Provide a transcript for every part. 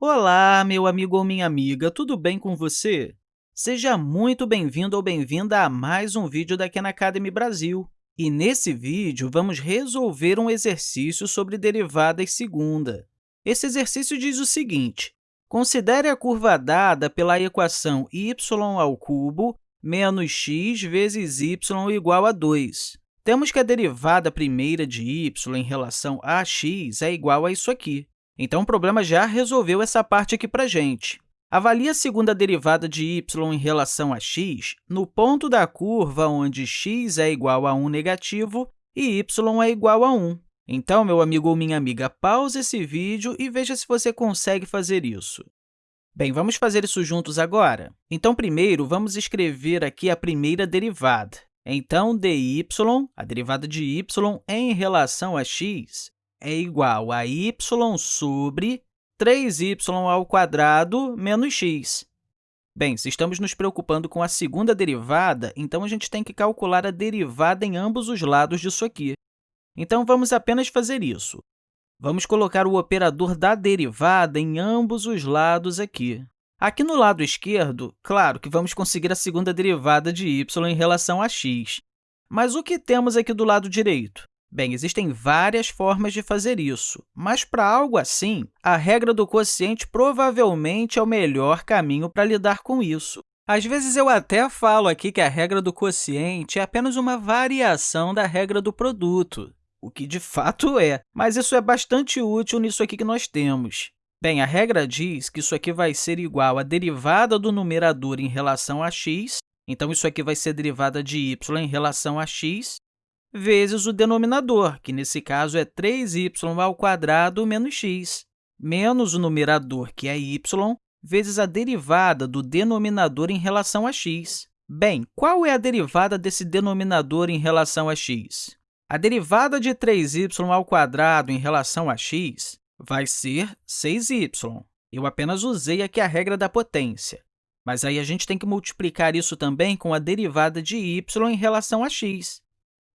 Olá, meu amigo ou minha amiga, tudo bem com você? Seja muito bem-vindo ou bem-vinda a mais um vídeo da Khan Academy Brasil. E nesse vídeo, vamos resolver um exercício sobre derivadas segunda. Esse exercício diz o seguinte, considere a curva dada pela equação y ao cubo menos x vezes y igual a 2. Temos que a derivada primeira de y em relação a x é igual a isso aqui. Então, o problema já resolveu essa parte aqui para a gente. Avalie a segunda derivada de y em relação a x no ponto da curva onde x é igual a 1 negativo e y é igual a 1. Então, meu amigo ou minha amiga, pause esse vídeo e veja se você consegue fazer isso. Bem, vamos fazer isso juntos agora? Então, primeiro, vamos escrever aqui a primeira derivada. Então, dy, a derivada de y em relação a x, é igual a y sobre 3y ao quadrado menos x. Bem, se estamos nos preocupando com a segunda derivada, então a gente tem que calcular a derivada em ambos os lados disso aqui. Então, vamos apenas fazer isso. Vamos colocar o operador da derivada em ambos os lados aqui. Aqui no lado esquerdo, claro que vamos conseguir a segunda derivada de y em relação a x. Mas o que temos aqui do lado direito? Bem, existem várias formas de fazer isso, mas para algo assim, a regra do quociente provavelmente é o melhor caminho para lidar com isso. Às vezes, eu até falo aqui que a regra do quociente é apenas uma variação da regra do produto, o que de fato é, mas isso é bastante útil nisso aqui que nós temos. Bem, a regra diz que isso aqui vai ser igual à derivada do numerador em relação a x, então isso aqui vai ser derivada de y em relação a x, vezes o denominador, que nesse caso é 3y ao quadrado menos x, menos o numerador, que é y, vezes a derivada do denominador em relação a x. Bem, qual é a derivada desse denominador em relação a x? A derivada de 3y ao quadrado em relação a x vai ser 6y. Eu apenas usei aqui a regra da potência. Mas aí a gente tem que multiplicar isso também com a derivada de y em relação a x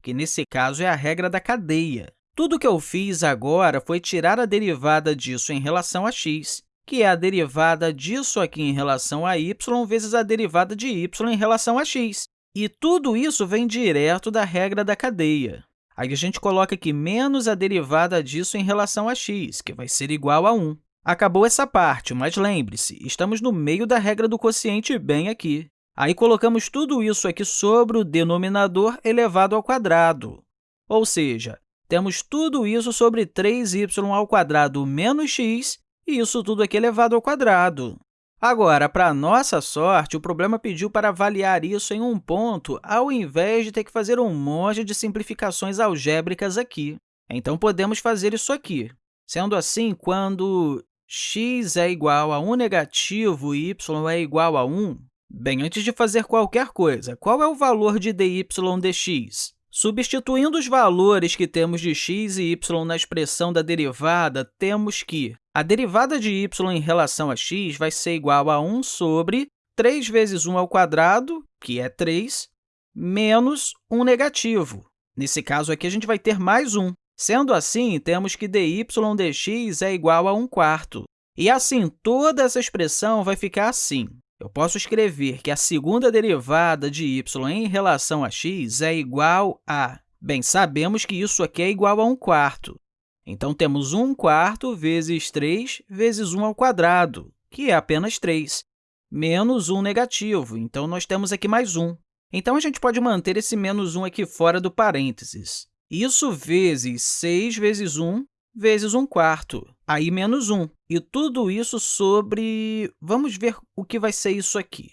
que nesse caso é a regra da cadeia. Tudo que eu fiz agora foi tirar a derivada disso em relação a x, que é a derivada disso aqui em relação a y vezes a derivada de y em relação a x. E tudo isso vem direto da regra da cadeia. Aí a gente coloca aqui menos a derivada disso em relação a x, que vai ser igual a 1. Acabou essa parte, mas lembre-se, estamos no meio da regra do quociente bem aqui. Aí, colocamos tudo isso aqui sobre o denominador elevado ao quadrado. Ou seja, temos tudo isso sobre 3y ao quadrado menos x, e isso tudo aqui elevado ao quadrado. Agora, para nossa sorte, o problema pediu para avaliar isso em um ponto, ao invés de ter que fazer um monte de simplificações algébricas aqui. Então, podemos fazer isso aqui. Sendo assim, quando x é igual a 1 negativo e y é igual a 1, Bem, antes de fazer qualquer coisa, qual é o valor de dy dx? Substituindo os valores que temos de x e y na expressão da derivada, temos que a derivada de y em relação a x vai ser igual a 1 sobre 3 vezes 1 ao quadrado, que é 3, menos 1 negativo. Nesse caso aqui, a gente vai ter mais 1. Sendo assim, temos que dy dx é igual a 1 quarto. E assim, toda essa expressão vai ficar assim. Eu posso escrever que a segunda derivada de y em relação a x é igual a... Bem, sabemos que isso aqui é igual a 1 quarto. Então, temos 1 quarto vezes 3 vezes 1 ao quadrado, que é apenas 3, menos 1 negativo. Então, nós temos aqui mais 1. Então, a gente pode manter esse menos 1 aqui fora do parênteses. Isso vezes 6 vezes 1 vezes 1 quarto, aí menos 1. E tudo isso sobre... Vamos ver o que vai ser isso aqui.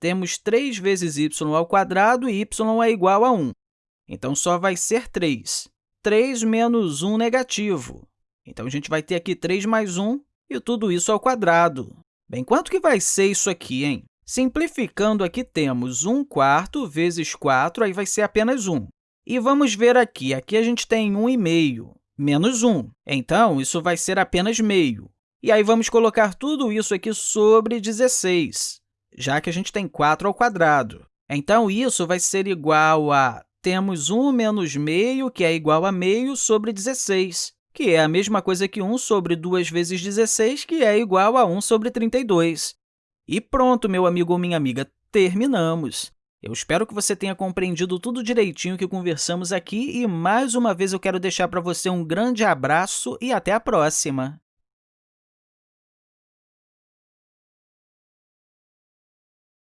Temos 3 vezes y ao quadrado e y é igual a 1. Então, só vai ser 3. 3 menos 1 negativo. Então, a gente vai ter aqui 3 mais 1 e tudo isso ao quadrado. Bem, quanto que vai ser isso aqui, hein? Simplificando, aqui temos 1 quarto vezes 4, aí vai ser apenas 1. E vamos ver aqui, aqui a gente tem 1,5 menos 1. Então, isso vai ser apenas meio. E aí, vamos colocar tudo isso aqui sobre 16, já que a gente tem 4 ao quadrado. Então, isso vai ser igual a... Temos 1 menos meio, que é igual a meio, sobre 16. que é a mesma coisa que 1 sobre 2 vezes 16, que é igual a 1 sobre 32. E pronto, meu amigo ou minha amiga, terminamos! Eu espero que você tenha compreendido tudo direitinho que conversamos aqui e, mais uma vez, eu quero deixar para você um grande abraço e até a próxima!